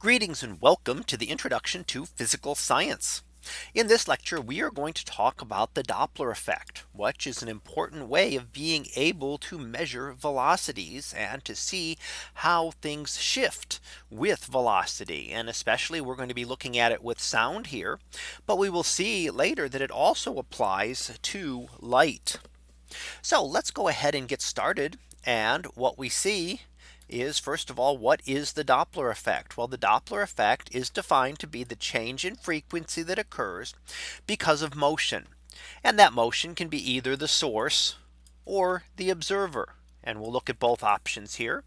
Greetings and welcome to the introduction to physical science. In this lecture, we are going to talk about the Doppler effect, which is an important way of being able to measure velocities and to see how things shift with velocity. And especially we're going to be looking at it with sound here. But we will see later that it also applies to light. So let's go ahead and get started. And what we see is first of all, what is the Doppler effect? Well, the Doppler effect is defined to be the change in frequency that occurs because of motion. And that motion can be either the source or the observer. And we'll look at both options here.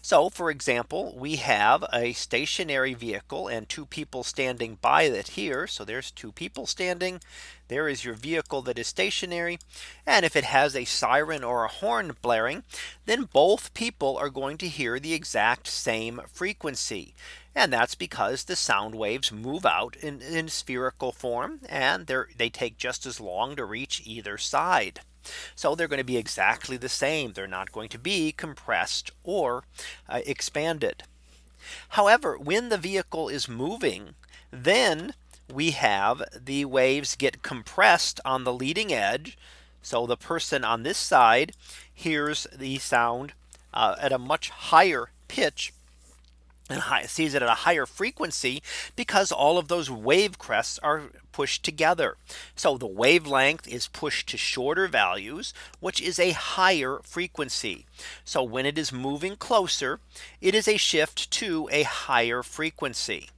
So for example, we have a stationary vehicle and two people standing by it here. So there's two people standing. There is your vehicle that is stationary. And if it has a siren or a horn blaring, then both people are going to hear the exact same frequency. And that's because the sound waves move out in, in spherical form and they take just as long to reach either side. So they're going to be exactly the same. They're not going to be compressed or uh, expanded. However, when the vehicle is moving, then we have the waves get compressed on the leading edge. So the person on this side hears the sound uh, at a much higher pitch and high, sees it at a higher frequency because all of those wave crests are pushed together. So the wavelength is pushed to shorter values, which is a higher frequency. So when it is moving closer, it is a shift to a higher frequency.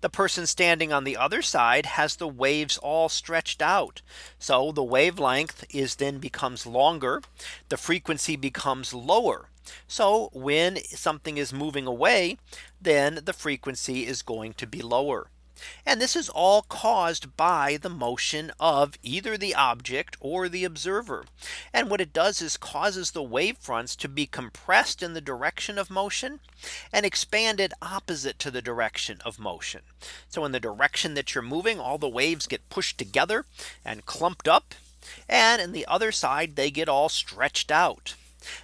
The person standing on the other side has the waves all stretched out. So the wavelength is then becomes longer. The frequency becomes lower. So when something is moving away, then the frequency is going to be lower. And this is all caused by the motion of either the object or the observer. And what it does is causes the wave fronts to be compressed in the direction of motion and expanded opposite to the direction of motion. So in the direction that you're moving, all the waves get pushed together and clumped up. And in the other side, they get all stretched out.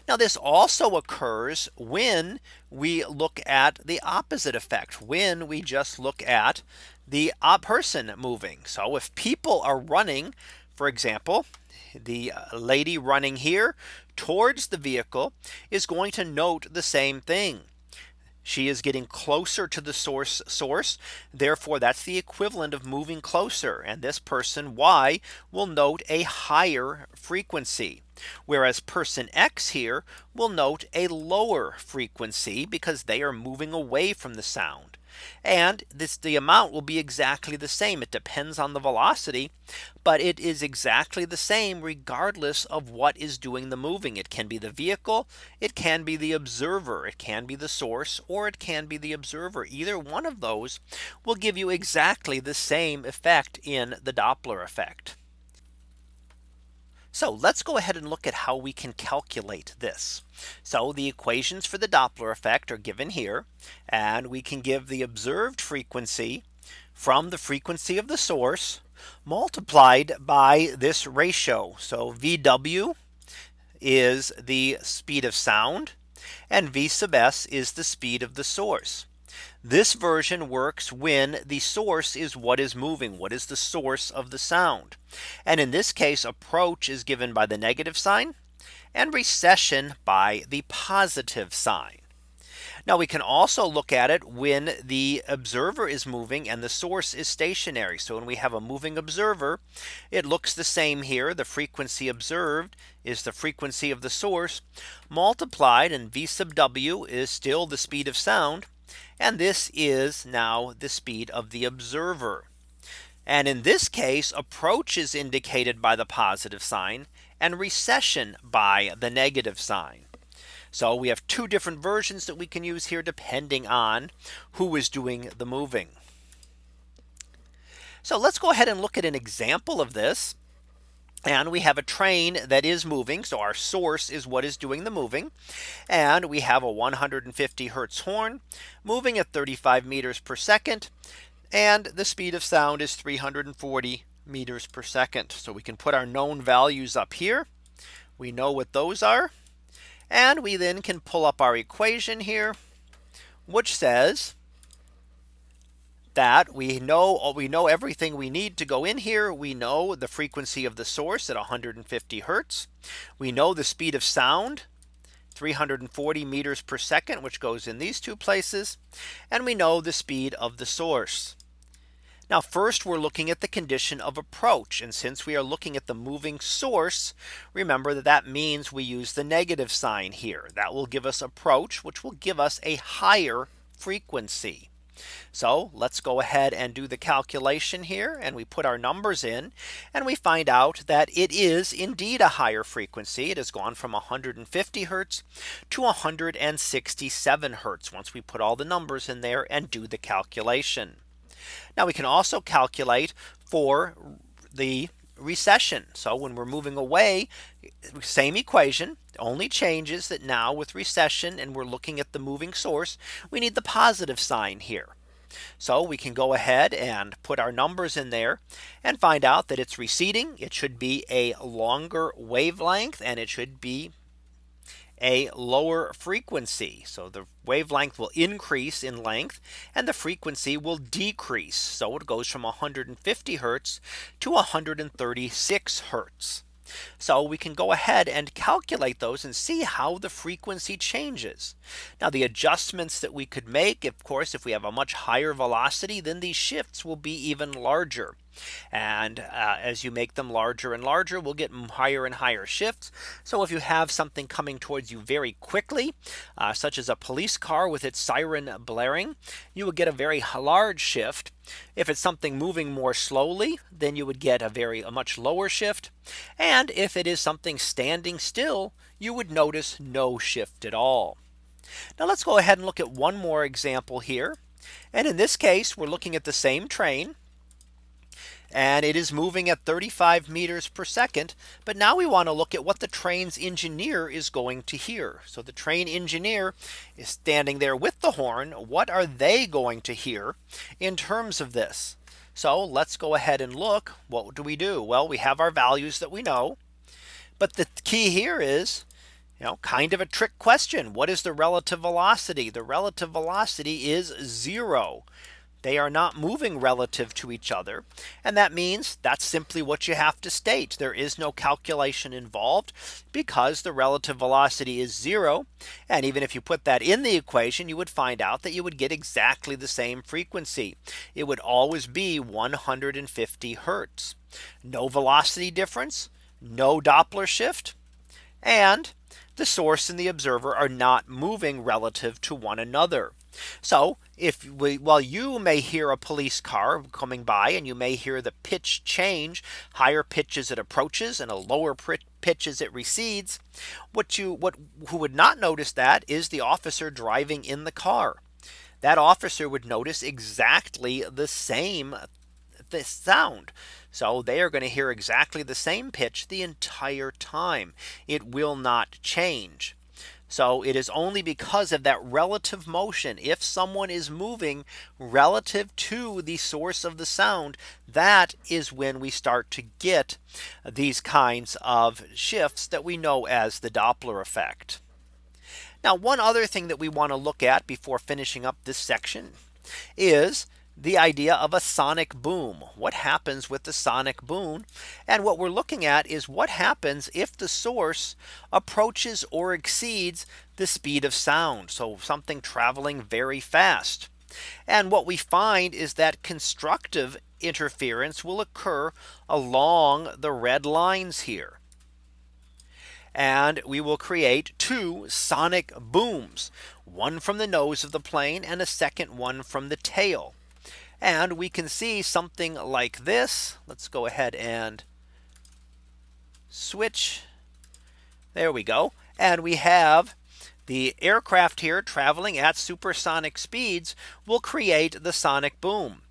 Now this also occurs when we look at the opposite effect when we just look at the person moving. So if people are running, for example, the uh, lady running here towards the vehicle is going to note the same thing. She is getting closer to the source source. Therefore, that's the equivalent of moving closer. And this person Y will note a higher frequency. Whereas person X here will note a lower frequency because they are moving away from the sound. And this the amount will be exactly the same. It depends on the velocity, but it is exactly the same regardless of what is doing the moving. It can be the vehicle, it can be the observer, it can be the source, or it can be the observer. Either one of those will give you exactly the same effect in the Doppler effect. So let's go ahead and look at how we can calculate this. So the equations for the Doppler effect are given here. And we can give the observed frequency from the frequency of the source multiplied by this ratio. So VW is the speed of sound and V sub s is the speed of the source. This version works when the source is what is moving. What is the source of the sound? And in this case, approach is given by the negative sign and recession by the positive sign. Now we can also look at it when the observer is moving and the source is stationary. So when we have a moving observer, it looks the same here. The frequency observed is the frequency of the source multiplied and V sub W is still the speed of sound and this is now the speed of the observer. And in this case, approach is indicated by the positive sign and recession by the negative sign. So we have two different versions that we can use here depending on who is doing the moving. So let's go ahead and look at an example of this. And we have a train that is moving. So our source is what is doing the moving. And we have a 150 Hertz horn moving at 35 meters per second. And the speed of sound is 340 meters per second. So we can put our known values up here. We know what those are. And we then can pull up our equation here, which says that we know uh, we know everything we need to go in here. We know the frequency of the source at 150 Hertz. We know the speed of sound 340 meters per second, which goes in these two places. And we know the speed of the source. Now first we're looking at the condition of approach. And since we are looking at the moving source, remember that that means we use the negative sign here. That will give us approach, which will give us a higher frequency. So let's go ahead and do the calculation here and we put our numbers in and we find out that it is indeed a higher frequency. It has gone from 150 Hertz to 167 Hertz once we put all the numbers in there and do the calculation. Now we can also calculate for the recession. So when we're moving away, same equation only changes that now with recession and we're looking at the moving source, we need the positive sign here. So we can go ahead and put our numbers in there and find out that it's receding. It should be a longer wavelength and it should be a lower frequency. So the wavelength will increase in length and the frequency will decrease. So it goes from 150 Hertz to 136 Hertz. So we can go ahead and calculate those and see how the frequency changes. Now the adjustments that we could make of course if we have a much higher velocity then these shifts will be even larger. And uh, as you make them larger and larger, we'll get higher and higher shifts. So if you have something coming towards you very quickly, uh, such as a police car with its siren blaring, you would get a very large shift. If it's something moving more slowly, then you would get a very a much lower shift. And if it is something standing still, you would notice no shift at all. Now let's go ahead and look at one more example here. And in this case, we're looking at the same train and it is moving at 35 meters per second. But now we want to look at what the train's engineer is going to hear. So the train engineer is standing there with the horn. What are they going to hear in terms of this? So let's go ahead and look. What do we do? Well, we have our values that we know. But the key here is you know, kind of a trick question. What is the relative velocity? The relative velocity is zero. They are not moving relative to each other. And that means that's simply what you have to state. There is no calculation involved because the relative velocity is zero. And even if you put that in the equation, you would find out that you would get exactly the same frequency. It would always be 150 Hertz. No velocity difference, no Doppler shift. And the source and the observer are not moving relative to one another. So if we while you may hear a police car coming by and you may hear the pitch change higher pitch as it approaches and a lower pitch as it recedes what you what who would not notice that is the officer driving in the car that officer would notice exactly the same the sound. So they are going to hear exactly the same pitch the entire time. It will not change. So it is only because of that relative motion. If someone is moving relative to the source of the sound, that is when we start to get these kinds of shifts that we know as the Doppler effect. Now one other thing that we want to look at before finishing up this section is the idea of a sonic boom. What happens with the sonic boom? And what we're looking at is what happens if the source approaches or exceeds the speed of sound. So something traveling very fast. And what we find is that constructive interference will occur along the red lines here. And we will create two sonic booms, one from the nose of the plane and a second one from the tail. And we can see something like this. Let's go ahead and switch. There we go. And we have the aircraft here traveling at supersonic speeds will create the sonic boom.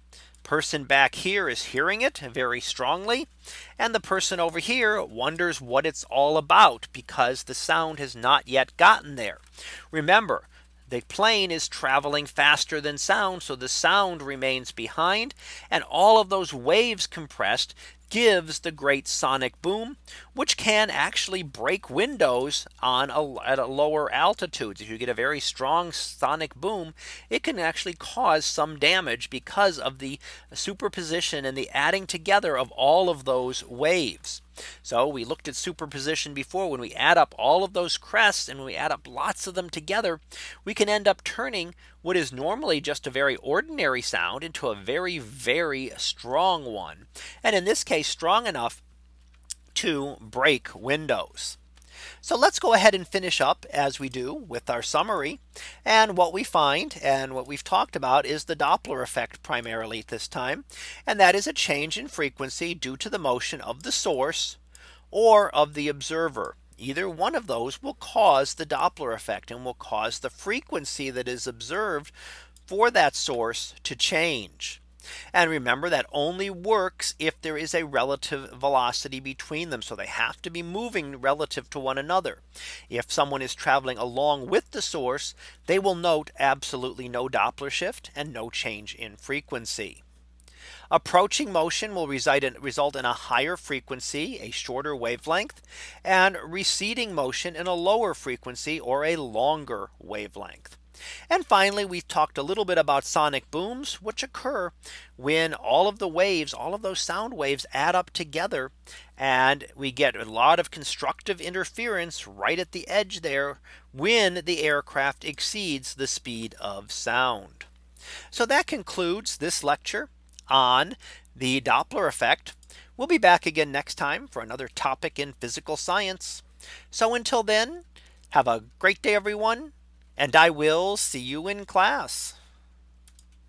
Person back here is hearing it very strongly. And the person over here wonders what it's all about because the sound has not yet gotten there. Remember, the plane is traveling faster than sound. So the sound remains behind and all of those waves compressed gives the great sonic boom, which can actually break windows on a, at a lower altitudes. If you get a very strong sonic boom, it can actually cause some damage because of the superposition and the adding together of all of those waves. So we looked at superposition before when we add up all of those crests and we add up lots of them together, we can end up turning what is normally just a very ordinary sound into a very, very strong one. And in this case, strong enough to break windows. So let's go ahead and finish up as we do with our summary. And what we find and what we've talked about is the Doppler effect primarily this time. And that is a change in frequency due to the motion of the source or of the observer. Either one of those will cause the Doppler effect and will cause the frequency that is observed for that source to change. And remember that only works if there is a relative velocity between them. So they have to be moving relative to one another. If someone is traveling along with the source, they will note absolutely no Doppler shift and no change in frequency. Approaching motion will result in, a higher frequency, a shorter wavelength, and receding motion in a lower frequency or a longer wavelength. And finally, we've talked a little bit about sonic booms, which occur when all of the waves, all of those sound waves add up together. And we get a lot of constructive interference right at the edge there when the aircraft exceeds the speed of sound. So that concludes this lecture on the Doppler effect. We'll be back again next time for another topic in physical science. So until then, have a great day, everyone and I will see you in class.